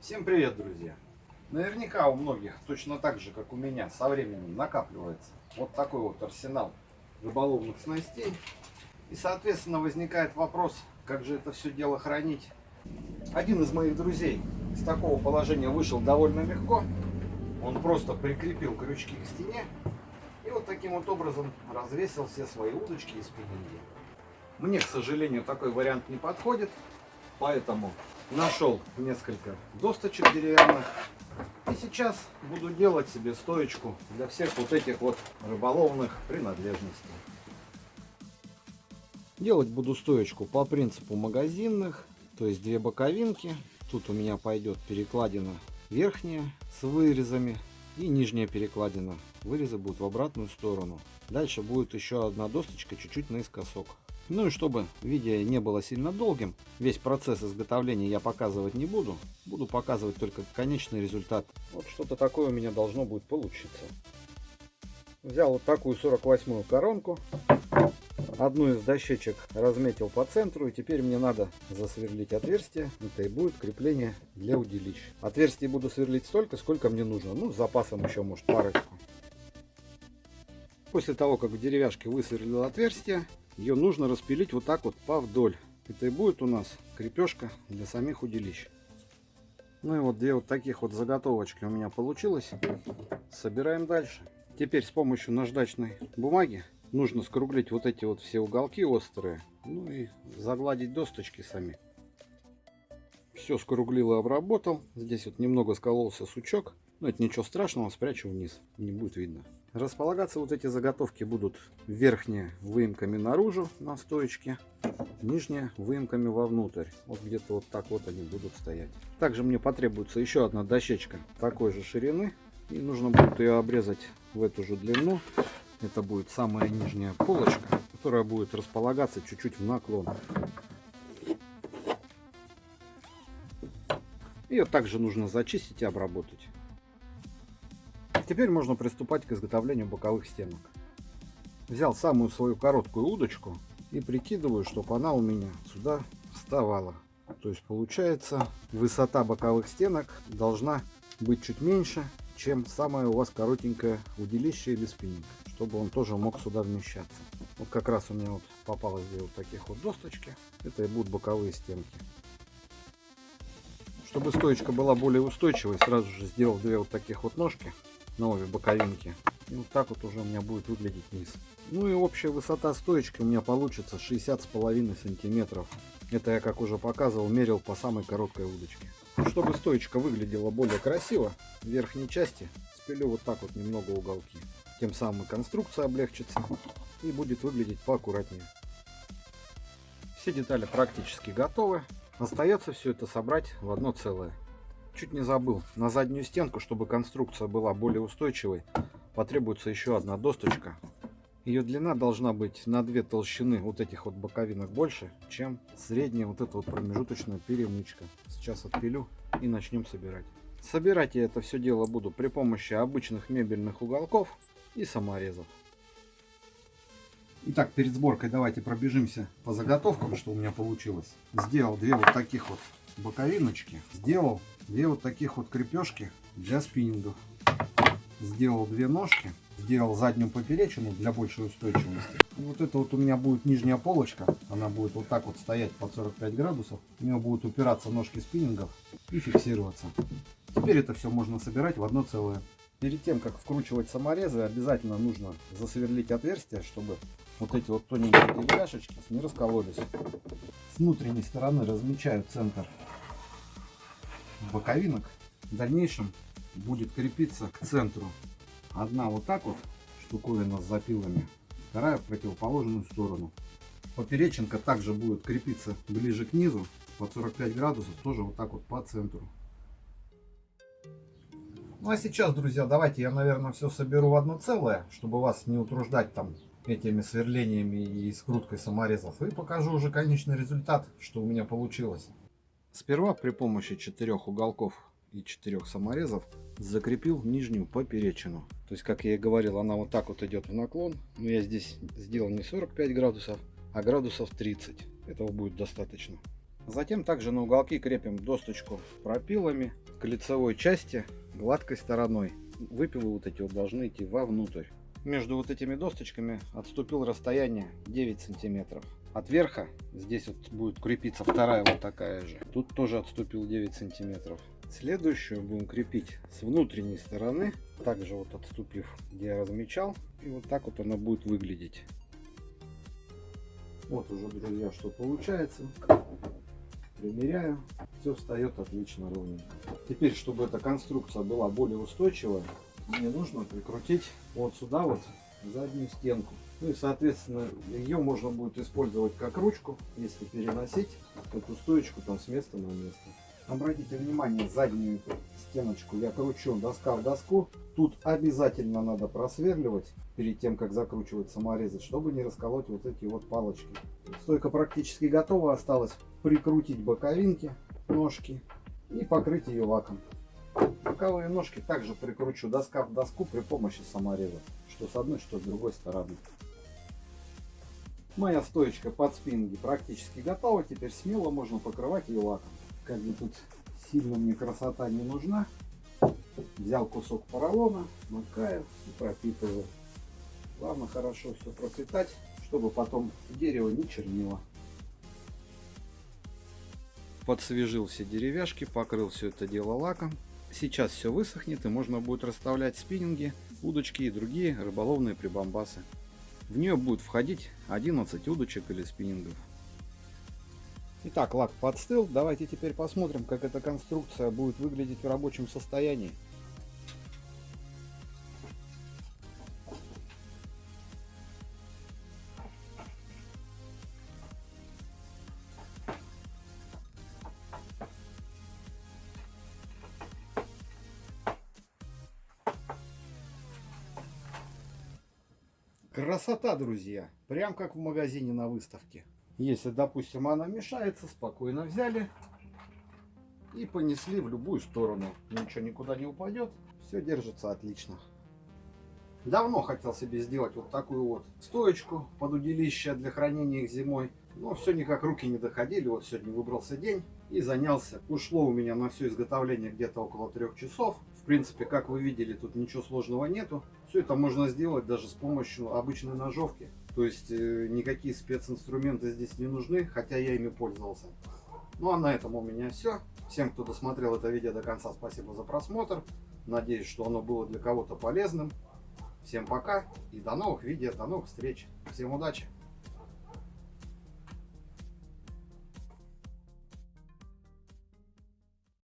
Всем привет, друзья! Наверняка у многих, точно так же, как у меня, со временем накапливается вот такой вот арсенал рыболовных снастей. И, соответственно, возникает вопрос, как же это все дело хранить. Один из моих друзей из такого положения вышел довольно легко. Он просто прикрепил крючки к стене и вот таким вот образом развесил все свои удочки и спиннинги. Мне, к сожалению, такой вариант не подходит, поэтому нашел несколько досточек деревянных. И сейчас буду делать себе стоечку для всех вот этих вот рыболовных принадлежностей. Делать буду стоечку по принципу магазинных, то есть две боковинки. Тут у меня пойдет перекладина верхняя с вырезами и нижняя перекладина. Вырезы будут в обратную сторону. Дальше будет еще одна досточка чуть-чуть наискосок. Ну и чтобы видео не было сильно долгим, весь процесс изготовления я показывать не буду. Буду показывать только конечный результат. Вот что-то такое у меня должно будет получиться. Взял вот такую 48-ю коронку. Одну из дощечек разметил по центру. И теперь мне надо засверлить отверстие. Это и будет крепление для удилищ. Отверстие буду сверлить столько, сколько мне нужно. Ну, с запасом еще, может, парочку. После того, как в деревяшке высверлил отверстие, ее нужно распилить вот так вот по вдоль. Это и будет у нас крепежка для самих удилищ. Ну и вот две вот таких вот заготовочки у меня получилось. Собираем дальше. Теперь с помощью наждачной бумаги нужно скруглить вот эти вот все уголки острые. Ну и загладить досточки сами. Все скруглил и обработал. Здесь вот немного скололся сучок. Но это ничего страшного, спрячу вниз. Не будет видно. Располагаться вот эти заготовки будут верхние выемками наружу на стоечке, нижние выемками вовнутрь. Вот где-то вот так вот они будут стоять. Также мне потребуется еще одна дощечка такой же ширины. И нужно будет ее обрезать в эту же длину. Это будет самая нижняя полочка, которая будет располагаться чуть-чуть в наклон. Ее также нужно зачистить и обработать. Теперь можно приступать к изготовлению боковых стенок. Взял самую свою короткую удочку и прикидываю, чтобы она у меня сюда вставала. То есть получается высота боковых стенок должна быть чуть меньше, чем самое у вас коротенькое удилище или спиннинг, чтобы он тоже мог сюда вмещаться. Вот как раз у меня вот попалось две вот таких вот досточки. Это и будут боковые стенки. Чтобы стоечка была более устойчивой, сразу же сделал две вот таких вот ножки на обе боковинки. И вот так вот уже у меня будет выглядеть низ. Ну и общая высота стоечки у меня получится 60 с половиной сантиметров. Это я, как уже показывал, мерил по самой короткой удочке. Чтобы стоечка выглядела более красиво, в верхней части спилю вот так вот немного уголки. Тем самым конструкция облегчится и будет выглядеть поаккуратнее. Все детали практически готовы. Остается все это собрать в одно целое. Чуть не забыл. На заднюю стенку, чтобы конструкция была более устойчивой, потребуется еще одна досточка. Ее длина должна быть на две толщины вот этих вот боковинок больше, чем средняя вот эта вот промежуточная перемычка. Сейчас отпилю и начнем собирать. Собирать я это все дело буду при помощи обычных мебельных уголков и саморезов. Итак, перед сборкой давайте пробежимся по заготовкам, что у меня получилось. Сделал две вот таких вот боковиночки. Сделал две вот таких вот крепежки для спиннингов. Сделал две ножки. Сделал заднюю поперечину для большей устойчивости. Вот это вот у меня будет нижняя полочка. Она будет вот так вот стоять под 45 градусов. У нее будут упираться ножки спиннингов и фиксироваться. Теперь это все можно собирать в одно целое. Перед тем, как вкручивать саморезы, обязательно нужно засверлить отверстие, чтобы вот эти вот тоненькие деревяшечки не раскололись. С внутренней стороны размечаю центр боковинок в дальнейшем будет крепиться к центру. Одна вот так вот штуковина с запилами, вторая в противоположную сторону. Поперечинка также будет крепиться ближе к низу под 45 градусов, тоже вот так вот по центру. Ну а сейчас, друзья, давайте я, наверное, все соберу в одно целое, чтобы вас не утруждать там этими сверлениями и скруткой саморезов. И покажу уже конечный результат, что у меня получилось. Сперва при помощи четырех уголков и четырех саморезов закрепил нижнюю поперечину. То есть, как я и говорил, она вот так вот идет в наклон. Но я здесь сделал не 45 градусов, а градусов 30. Этого будет достаточно. Затем также на уголки крепим досточку пропилами к лицевой части гладкой стороной. Выпилы вот эти вот должны идти вовнутрь. Между вот этими досточками отступил расстояние 9 сантиметров. От верха здесь вот будет крепиться вторая вот такая же. Тут тоже отступил 9 сантиметров. Следующую будем крепить с внутренней стороны, также вот отступив, где я размечал. И вот так вот она будет выглядеть. Вот уже, друзья, что получается. Примеряю. Все встает отлично ровненько. Теперь, чтобы эта конструкция была более устойчивая, мне нужно прикрутить вот сюда вот заднюю стенку. Ну и соответственно ее можно будет использовать как ручку, если переносить эту стоечку там с места на место. Обратите внимание, заднюю стеночку я кручу доска в доску. Тут обязательно надо просверливать перед тем, как закручивать саморезы, чтобы не расколоть вот эти вот палочки. Стойка практически готова, осталось прикрутить боковинки, ножки и покрыть ее лаком. Боковые ножки также прикручу доска в доску при помощи самореза, что с одной, что с другой стороны. Моя стоечка под спинги практически готова, теперь смело можно покрывать ее лаком. Как бы тут сильно мне красота не нужна. Взял кусок поролона, макаю и пропитываю. Главное хорошо все пропитать, чтобы потом дерево не чернило. Подсвежил все деревяшки, покрыл все это дело лаком. Сейчас все высохнет и можно будет расставлять спиннинги, удочки и другие рыболовные прибамбасы. В нее будет входить 11 удочек или спиннингов. Итак, лак подстыл. Давайте теперь посмотрим, как эта конструкция будет выглядеть в рабочем состоянии. Красота, друзья! Прям как в магазине на выставке. Если, допустим, она мешается, спокойно взяли и понесли в любую сторону. Ничего никуда не упадет. Все держится отлично. Давно хотел себе сделать вот такую вот стоечку под удилище для хранения их зимой. Но все никак руки не доходили. Вот сегодня выбрался день и занялся. Ушло у меня на все изготовление где-то около трех часов. В принципе, как вы видели, тут ничего сложного нету. Все это можно сделать даже с помощью обычной ножовки. То есть э, никакие специнструменты здесь не нужны, хотя я ими пользовался. Ну а на этом у меня все. Всем, кто досмотрел это видео до конца, спасибо за просмотр. Надеюсь, что оно было для кого-то полезным. Всем пока и до новых видео, до новых встреч. Всем удачи!